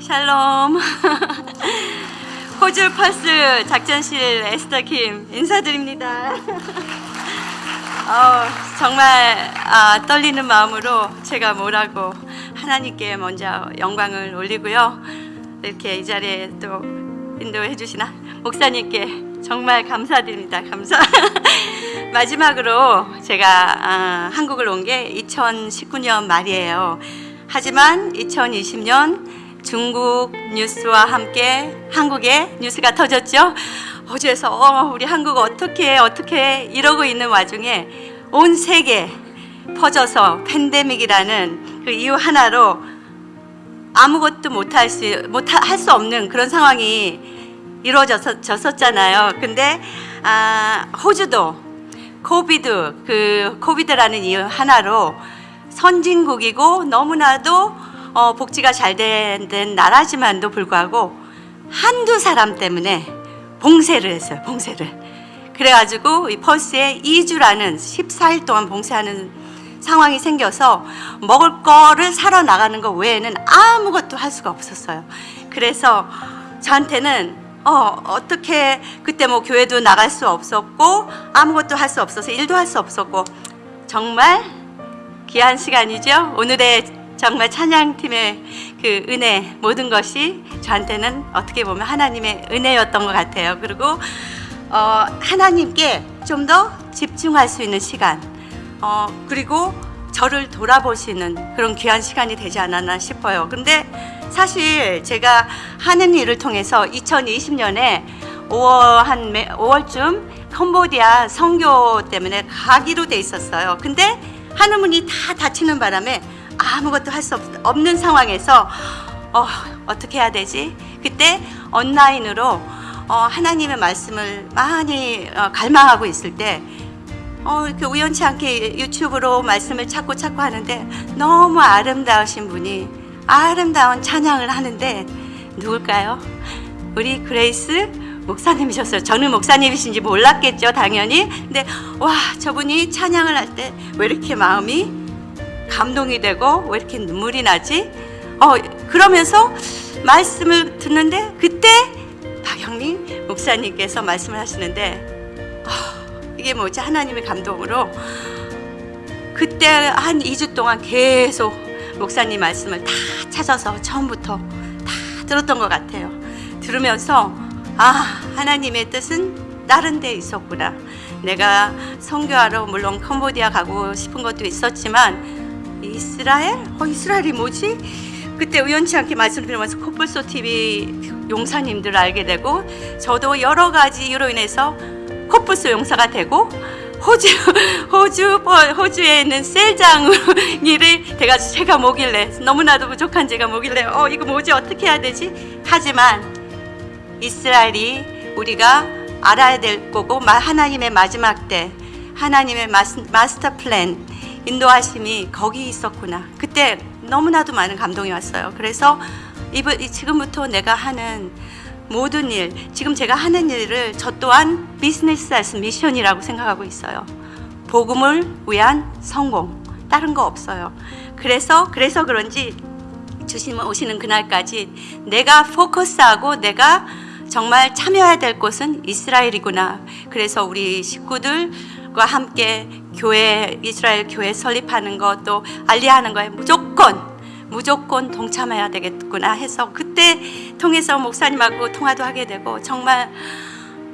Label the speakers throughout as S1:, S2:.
S1: 샬롬. 호주 펄스 작전실 에스더 김 인사드립니다. 어, 정말 아, 떨리는 마음으로 제가 뭐라고 하나님께 먼저 영광을 올리고요. 이렇게 이 자리에 또 인도해 주신 목사님께 정말 감사드립니다. 감사. 마지막으로 제가 아, 한국을 온 게 2019년 말이에요. 하지만 2020년 중국 뉴스와 함께 한국에 뉴스가 터졌죠. 호주에서 어, 우리 한국 어떻게 어떻게 이러고 있는 와중에 온 세계 퍼져서 팬데믹이라는 그 이유 하나로 아무것도 못할 수 못할 수 없는 그런 상황이 이루어졌었잖아요. 근데 아, 호주도 COVID 그 COVID라는 이유 하나로 선진국이고 너무나도 어, 복지가 잘 된 나라지만도 불구하고 한두 사람 때문에 봉쇄를 했어요. 봉쇄를. 그래가지고 이 펄스에 2주라는 14일 동안 봉쇄하는 상황이 생겨서 먹을 거를 사러 나가는 것 외에는 아무것도 할 수가 없었어요. 그래서 저한테는 어, 어떻게 그때 뭐 교회도 나갈 수 없었고 아무것도 할 수 없어서 일도 할 수 없었고 정말 귀한 시간이죠. 오늘의 정말 찬양팀의 그 은혜 모든 것이 저한테는 어떻게 보면 하나님의 은혜였던 것 같아요. 그리고 어, 하나님께 좀 더 집중할 수 있는 시간 어, 그리고 저를 돌아보시는 그런 귀한 시간이 되지 않았나 싶어요. 근데 사실 제가 하는 일을 통해서 2020년에 5월 한 5월쯤 캄보디아 선교 때문에 가기로 돼 있었어요. 근데 하늘문이 다 닫히는 바람에 아무것도 할 수 없는 상황에서 어, 어떻게 해야 되지? 그때 온라인으로 어, 하나님의 말씀을 많이 어, 갈망하고 있을 때 어, 이렇게 우연치 않게 유튜브로 말씀을 찾고 찾고 하는데 너무 아름다우신 분이 아름다운 찬양을 하는데 누굴까요? 우리 그레이스 목사님이셨어요. 저는 목사님이신지 몰랐겠죠, 당연히. 근데 와, 저분이 찬양을 할 때 왜 이렇게 마음이 감동이 되고 왜 이렇게 눈물이 나지? 어, 그러면서 말씀을 듣는데 그때 박영민 목사님께서 말씀을 하시는데 어, 이게 뭐지? 하나님의 감동으로 그때 한 2주 동안 계속 목사님 말씀을 다 찾아서 처음부터 다 들었던 것 같아요. 들으면서 아 하나님의 뜻은 다른 데 있었구나. 내가 선교하러 물론 캄보디아 가고 싶은 것도 있었지만 이스라엘? 어, 이스라엘이 뭐지? 그때 우연치 않게 말씀 들으면서 코뿔소 TV 용사님들을 알게 되고 저도 여러 가지 이유로 인해서 코뿔소 용사가 되고 호주 호주 호주에 있는 셀장이를 제가 제가 뭐길래 너무나도 부족한 제가 뭐길래 어 이거 뭐지 어떻게 해야 되지 하지만 이스라엘이 우리가 알아야 될 거고 하나님의 마지막 때 하나님의 마스터 플랜 인도하심이 거기 있었구나. 그때 너무나도 많은 감동이 왔어요. 그래서 이번 지금부터 내가 하는 모든 일, 지금 제가 하는 일을 저 또한 business as mission이라고 생각하고 있어요. 복음을 위한 성공. 다른 거 없어요. 그래서 그래서 그런지 주님 오시는 그날까지 내가 focus하고 내가 정말 참여해야 될 곳은 이스라엘이구나. 그래서 우리 식구들과 함께 교회 이스라엘 교회 설립하는 것도 Aliyah하는 거에 무조건 무조건 동참해야 되겠구나 해서 그때 통해서 목사님하고 통화도 하게 되고 정말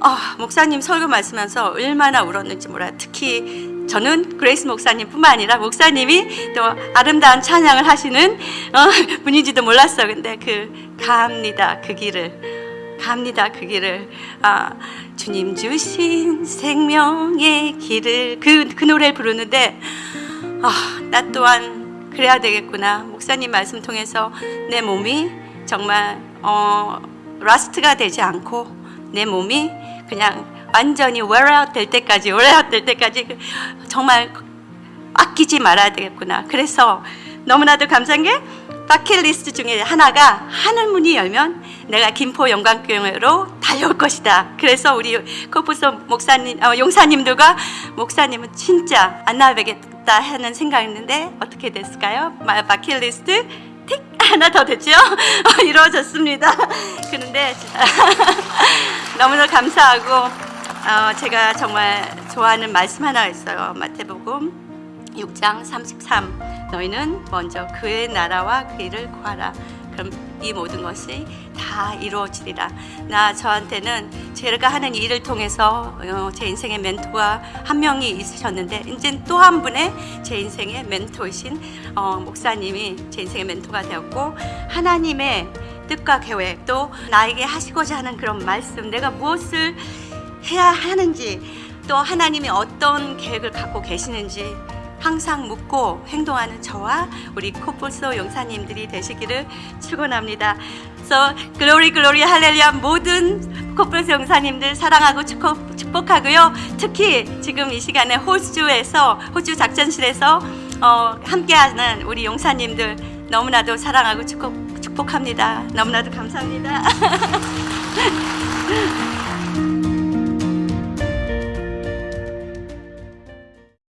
S1: 어, 목사님 설교 말씀하면서 얼마나 울었는지 몰라요. 특히 저는 그레이스 목사님뿐만 아니라 목사님이 또 아름다운 찬양을 하시는 어, 분인지도 몰랐어. 근데 그 갑니다 그 길을 갑니다. 그 길을. 아, 주님 주신 생명의 길을 그, 그 노래를 부르는데 아, 나 또한 그래야 되겠구나. 목사님 말씀 통해서 내 몸이 정말 어, rust가 되지 않고 내 몸이 그냥 완전히 웨어아웃 될 때까지 웨어아웃 될 때까지 정말 아끼지 말아야 되겠구나. 그래서 너무나도 감사한 게 바킷리스트 중에 하나가 하늘문이 열면 내가 김포 영광교회로 달려올 것이다. 그래서 우리 코프소 목사님, 어, 용사님들과 목사님은 진짜 안 나가겠다 하는 생각했는데 어떻게 됐을까요? 바킷리스트 틱 하나 더 됐죠? 어, 이루어졌습니다. 그런데 너무나 감사하고 어, 제가 정말 좋아하는 말씀 하나 있어요. 마태복음 6장 33 너희는 먼저 그의 나라와 그 일을 구하라. 그럼 이 모든 것이 다 이루어지리라. 나 저한테는 제가 하는 일을 통해서 어, 제 인생의 멘토가 한 명이 있으셨는데 이제 또 한 분의 제 인생의 멘토이신 어, 목사님이 제 인생의 멘토가 되었고 하나님의 뜻과 계획 또 나에게 하시고자 하는 그런 말씀 내가 무엇을 해야 하는지 또 하나님이 어떤 계획을 갖고 계시는지 항상 묻고 행동하는 저와 우리 코뿔소 용사님들이 되시기를 축원합니다. So glory glory 할렐루야 모든 코뿔소 용사님들 사랑하고 축복, 축복하고요. 특히 지금 이 시간에 호주에서 호주 작전실에서 어, 함께하는 우리 용사님들 너무나도 사랑하고 축복, 축복합니다. 너무나도 감사합니다.